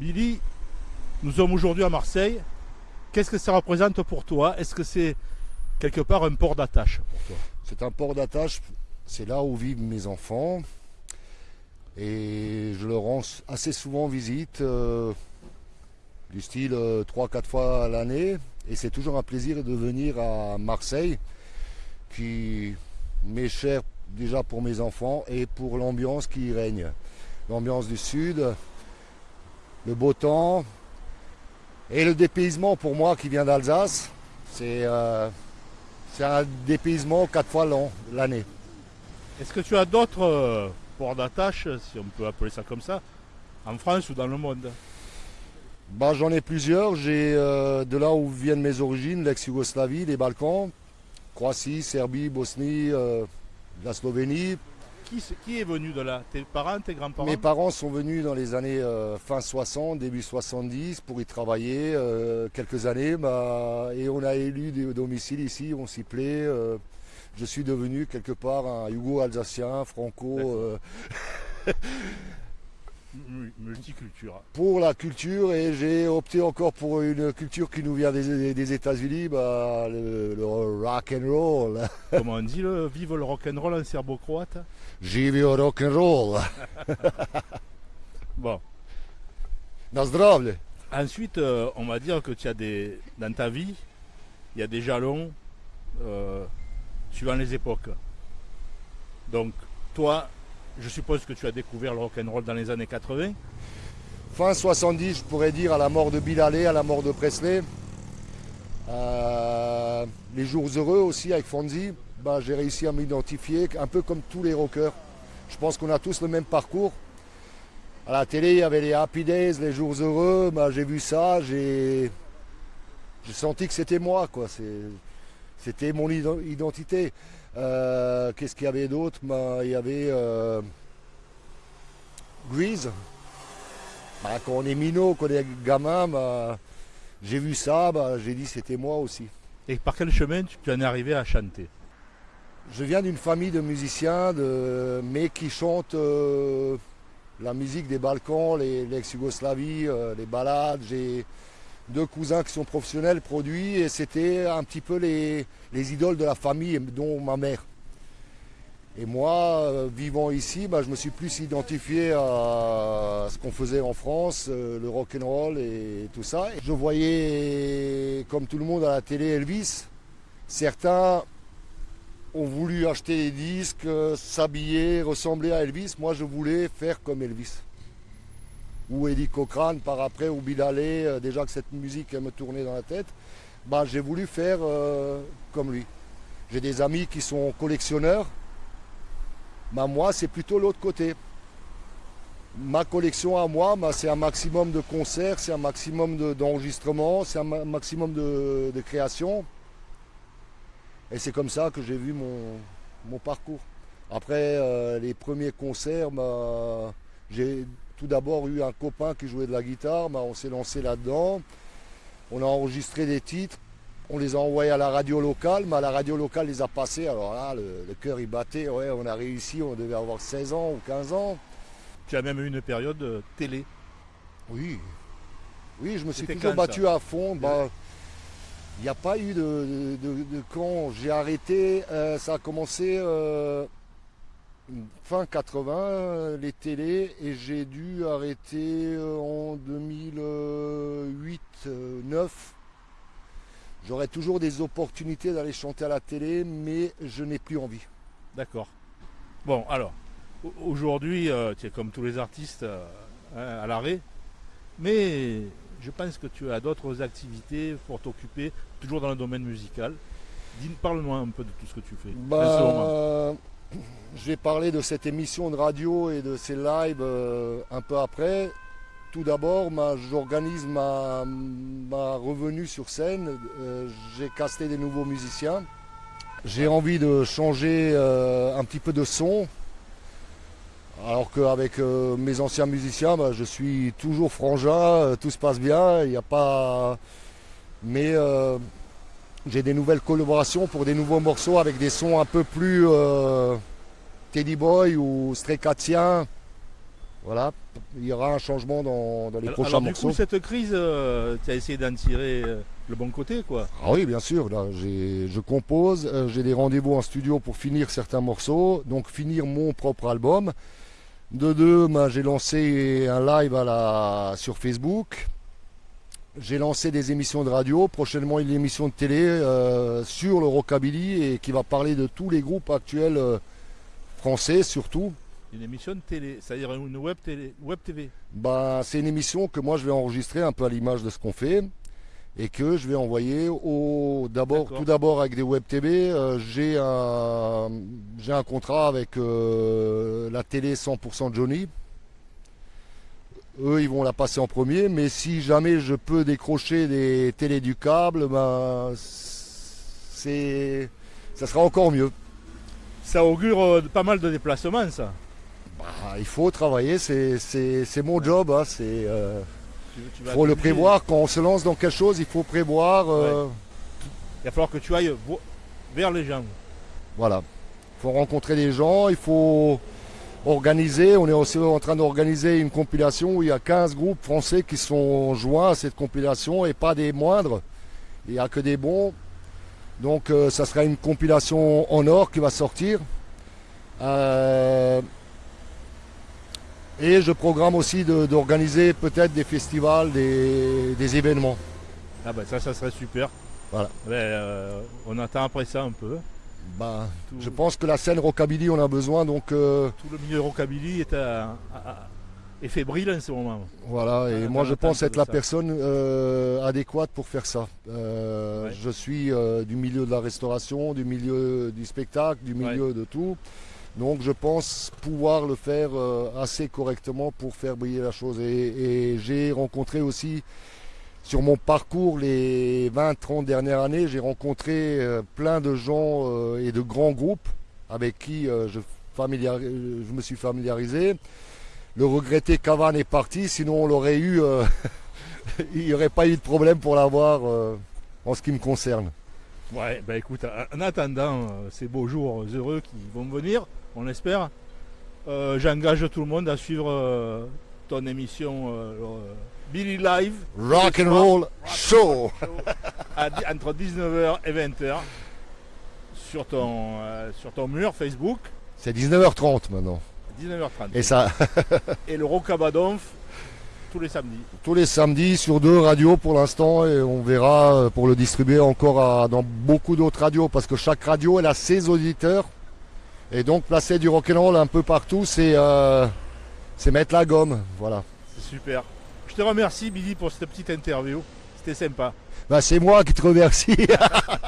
Billy, nous sommes aujourd'hui à Marseille. Qu'est-ce que ça représente pour toi? Est-ce que c'est quelque part un port d'attache pour toi? C'est un port d'attache, c'est là où vivent mes enfants. Et je leur rends assez souvent visite, euh, du style 3-4 euh, fois à l'année. Et c'est toujours un plaisir de venir à Marseille, qui m'est cher déjà pour mes enfants et pour l'ambiance qui y règne. L'ambiance du sud, le beau temps et le dépaysement pour moi qui vient d'Alsace. C'est euh, un dépaysement quatre fois l'année. Est-ce que tu as d'autres euh, ports d'attache, si on peut appeler ça comme ça, en France ou dans le monde? Bah, J'en ai plusieurs. J'ai euh, de là où viennent mes origines, l'ex-Yougoslavie, les Balkans, Croatie, Serbie, Bosnie, la Slovénie, qui, est venu de là? Tes parents, tes grands-parents? Mes parents sont venus dans les années euh, fin 60, début 70 pour y travailler euh, quelques années. Bah, et on a élu des domiciles ici, on s'y plaît. Euh, je suis devenu quelque part un Hugo-Alsacien, franco. multiculture. Pour la culture et j'ai opté encore pour une culture qui nous vient des, États-Unis, bah, le, rock and roll. Comment on dit le vive le rock and roll en serbo-croate? Živi le rock and roll. bon. Na zdravlje. Ensuite, euh, on va dire que tu as des dans ta vie, il y a des jalons euh, suivant les époques. Donc toi, je suppose que tu as découvert le rock'n'roll dans les années 80. Fin 70, je pourrais dire, à la mort de Bill Haley, à la mort de Presley. Euh, les jours heureux aussi avec Fonzie, bah, j'ai réussi à m'identifier, un peu comme tous les rockers. Je pense qu'on a tous le même parcours. À la télé, il y avait les Happy Days, les jours heureux. Bah, j'ai vu ça, j'ai senti que c'était moi. C'était mon identité. Euh, qu'est-ce qu'il y avait d'autre? Bah, Il y avait euh, Grease. Bah, quand on est minot, quand on est gamin, bah, j'ai vu ça, bah, j'ai dit c'était moi aussi. Et par quel chemin tu en es arrivé à chanter? Je viens d'une famille de musiciens, de, mais qui chantent euh, la musique des Balkans, l'ex-Yougoslavie, les balades. J'ai deux cousins qui sont professionnels, produits, et c'était un petit peu les, idoles de la famille, dont ma mère. Et moi, euh, vivant ici, bah, je me suis plus identifié à ce qu'on faisait en France, euh, le rock and roll et tout ça. je voyais, comme tout le monde à la télé, Elvis. Certains ont voulu acheter des disques, euh, s'habiller, ressembler à Elvis. Moi, je voulais faire comme Elvis ou Eddie Cochrane par après, ou Bill euh, déjà que cette musique me tournait dans la tête, bah, j'ai voulu faire euh, comme lui. J'ai des amis qui sont collectionneurs, bah, moi c'est plutôt l'autre côté. Ma collection à moi, bah, c'est un maximum de concerts, c'est un maximum d'enregistrements, c'est un maximum de, création. Et c'est comme ça que j'ai vu mon, parcours. Après euh, les premiers concerts, bah, j'ai tout d'abord eu un copain qui jouait de la guitare, bah, on s'est lancé là-dedans. On a enregistré des titres, on les a envoyés à la radio locale, mais la radio locale les a passés. Alors là, le, cœur il battait, ouais, on a réussi, on devait avoir 16 ans ou 15 ans. Tu as même eu une période euh, télé Oui. Oui, je me suis toujours battu à fond. Bah, il n'y a pas eu de, quand j'ai arrêté. Euh, ça a commencé euh, fin 80 les télés et j'ai dû arrêter euh, en 2008 9 j'aurais toujours des opportunités d'aller chanter à la télé mais je n'ai plus envie. D'accord. Bon alors aujourd'hui euh, tu es comme tous les artistes euh, hein, à l'arrêt mais je pense que tu as d'autres activités pour t'occuper toujours dans le domaine musical. Parle-moi un peu de tout ce que tu fais bah, je vais parler de cette émission de radio et de ces lives euh, un peu après. Tout d'abord, j'organise ma, revenue sur scène. Euh, j'ai casté des nouveaux musiciens. J'ai envie de changer euh, un petit peu de son. Alors qu'avec mes anciens musiciens, bah, je suis toujours frangin, tout se passe bien, il n'y a pas. Mais j'ai des nouvelles collaborations pour des nouveaux morceaux avec des sons un peu plus Teddy Boy ou Strekatien. Voilà, il y aura un changement dans, dans les Alors, prochains alors, du morceaux. coup, cette crise, euh, tu as essayé d'en tirer euh, le bon côté, quoi. Ah oui, bien sûr. Là, je compose, euh, j'ai des rendez-vous en studio pour finir certains morceaux, donc finir mon propre album. De deux, ben, j'ai lancé un live à la, sur Facebook. J'ai lancé des émissions de radio, prochainement une émission de télé euh, sur le rockabilly et qui va parler de tous les groupes actuels euh, français surtout. Une émission de télé, c'est-à-dire une web, télé, web TV. Ben, c'est une émission que moi je vais enregistrer un peu à l'image de ce qu'on fait et que je vais envoyer au d'abord tout d'abord avec des web TV. euh, j'ai un j'ai un contrat avec la télé 100% Johnny. Eux ils vont la passer en premier, mais si jamais je peux décrocher des télés du câble, ben c'est ça sera encore mieux. Ça augure euh, pas mal de déplacements, ça. Bah, il faut travailler, c'est mon job, hein, c'est euh, Il vas faut le prévoir. Quand on se lance dans quelque chose, il faut prévoir. euh, Il va falloir que tu ailles vers les gens. Voilà. Il faut rencontrer des gens, il faut organiser. On est aussi en train d'organiser une compilation où il y a 15 groupes français qui sont joints à cette compilation et pas des moindres. Il n'y a que des bons. Donc euh, ça sera une compilation en or qui va sortir. Euh, et je programme aussi de- d'organiser peut-être des festivals, des- des événements. Ah ben ça, ça serait super. Voilà. Ben, euh, on attend après ça un peu. Tout, Je pense que la scène rockabilly, on a besoin, donc euh, tout le milieu rockabilly est, à- à- est fébrile en ce moment. voilà. Et moi, je pense être la ça. personne euh, adéquate pour faire ça. Euh, Ouais. Je suis du milieu de la restauration, du milieu du spectacle, du milieu de tout. Donc, je pense pouvoir le faire assez correctement pour faire briller la chose. Et, et j'ai rencontré aussi sur mon parcours les 20-30 dernières années, j'ai rencontré euh, plein de gens euh, et de grands groupes avec qui euh, je, me suis familiarisé. Le regretté Cavan est parti, sinon on l'aurait eu, il n'y aurait pas eu de problème pour l'avoir en ce qui me concerne. Ouais, ben écoute, en attendant ces beaux jours heureux qui vont venir, on l'espère, euh, j'engage tout le monde à suivre ton émission Billy Live Rock and roll show. entre 19h et 20h sur ton, euh, sur ton mur Facebook, C'est 19h30 maintenant. à 19h30. Et ça, Et le Rocabadonf tous les samedis. tous les samedis sur deux radios pour l'instant et on verra euh, pour le distribuer encore à- dans beaucoup d'autres radios parce que chaque radio elle a ses auditeurs et donc placer du rock'n'roll un peu partout c'est euh, c'est mettre la gomme voilà C'est super. Je te remercie Billy pour cette petite interview. C'était sympa. Bah, c'est moi qui te remercie